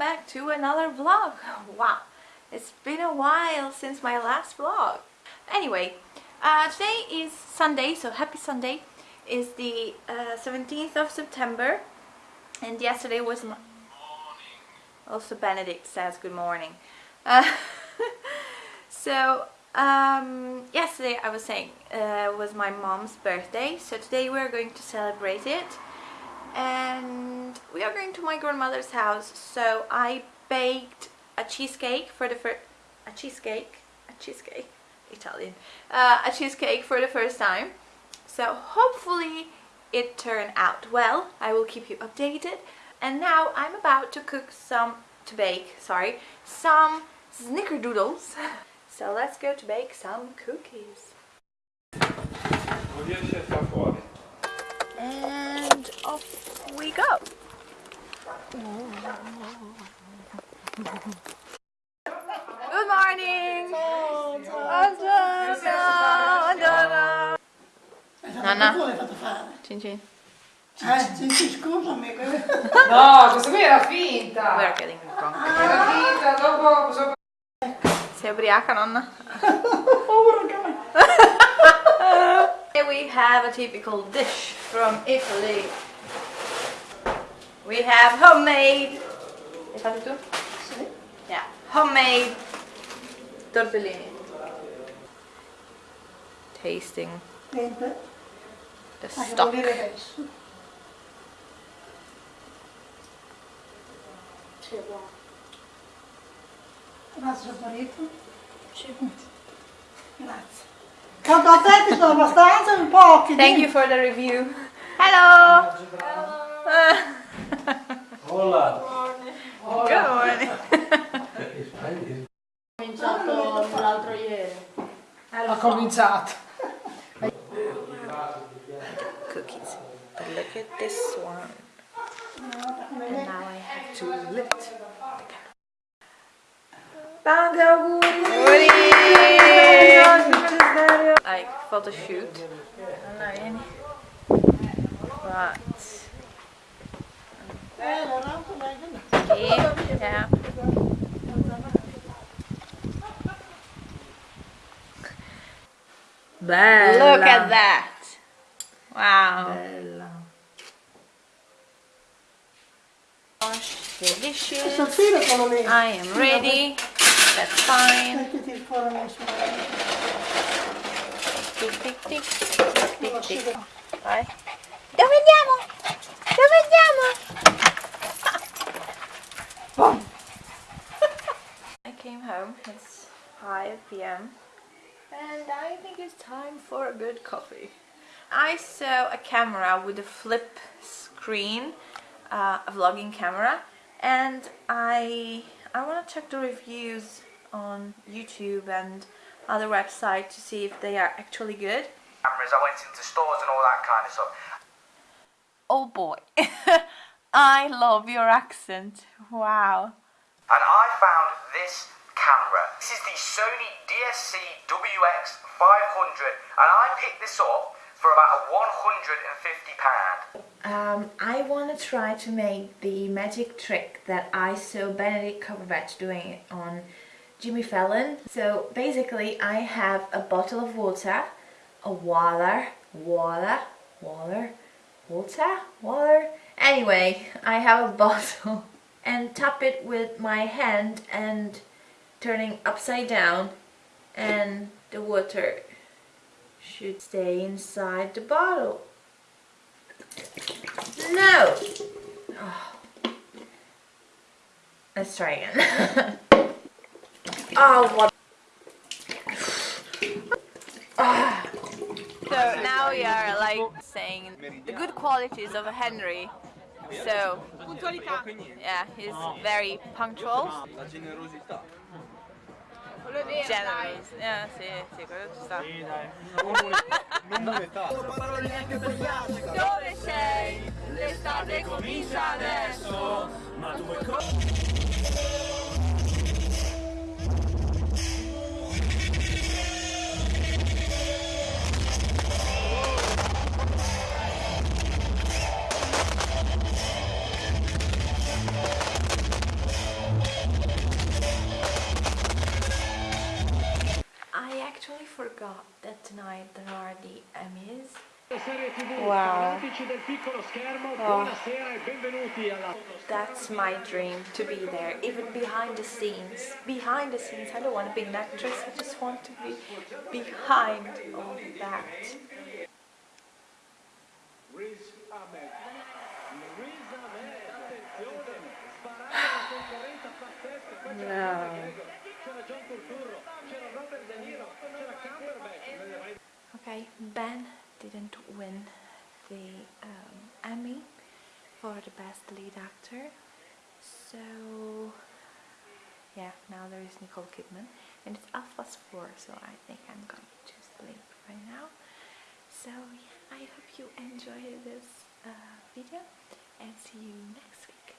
back to another vlog. Wow. It's been a while since my last vlog. Anyway uh, today is Sunday so happy Sunday. Is the uh, 17th of September and yesterday was my also Benedict says good morning. Uh, so um, yesterday I was saying uh, was my mom's birthday so today we're going to celebrate it and we are going to my grandmother's house so I baked a cheesecake for the first a cheesecake a cheesecake Italian uh, a cheesecake for the first time. So hopefully it turned out well. I will keep you updated. And now I'm about to cook some to bake sorry some snickerdoodles. So let's go to bake some cookies. And off we go. Good morning! Nanna? Cin cin. Eh, sì, sì, scusami. No, questa qui era finta. We're getting drunk. Era finta, dopo... so- Sei ubriaca nonna? Povero cane. Here we have a typical dish from Italy. We have homemade. Hai fatto tu? Sì. Yeah, homemade tortellini. Tasting the che stock. vuol dire adesso? Sì, è buono. Grazie, saporito. Sì. Grazie. Quanto a te ti sono abbastanza un pochi? Thank you for the review. Hello. Hola. Good morning. cominciato l'altro ieri. Eh, ha cominciato. Cookies. But look at this one. And now I have to lift the camera. Tanti auguri! Like photo shoot. Non ha vieni. But um, yeah. Bella. Look at that. Wow. Bella. Delicious. Questo filo sono lì. I am ready. That's fine. Tic tic tic. Tic tic tic. Vai. Dove andiamo? Dove andiamo? Boom. I came home. It's 5 p.m. And I think it's time for a good coffee. I saw a camera with a flip screen, uh, a vlogging camera, and I I want to check the reviews on YouTube and other websites to see if they are actually good. cameras. I went into stores and all that kind of stuff. Oh boy, I love your accent. Wow. And I found this camera. This is the Sony DSC WX 500 and I picked this up for about 150 pound. Um, I want to try to make the magic trick that I saw Benedict Cumberbatch doing on Jimmy Fallon. So basically I have a bottle of water, a water, water, water, water, water. Anyway, I have a bottle and tap it with my hand and turning upside down and the water should stay inside the bottle. No! Oh. Let's try again. oh, what? Ah. So now we are like saying the good qualities of Henry. So, yeah, he's very punctual. Generous. Yeah, sì, sì, quello ci sta. Dove sei? L'estate comincia adesso. Ma tu vuoi forgot that tonight there are the Emmys. Wow. fanatici del piccolo schermo, Oh. buonasera benvenuti alla That's my dream to be there, even behind the scenes. Behind the scenes, I don't want to be an actress, I just want to be behind all that. Riz Okay, Ben didn't win the um, Emmy for the best lead actor. So, yeah, now there is Nicole Kidman. And it's half four, so I think I'm going to sleep right now. So, yeah, I hope you enjoyed this uh, video and see you next week.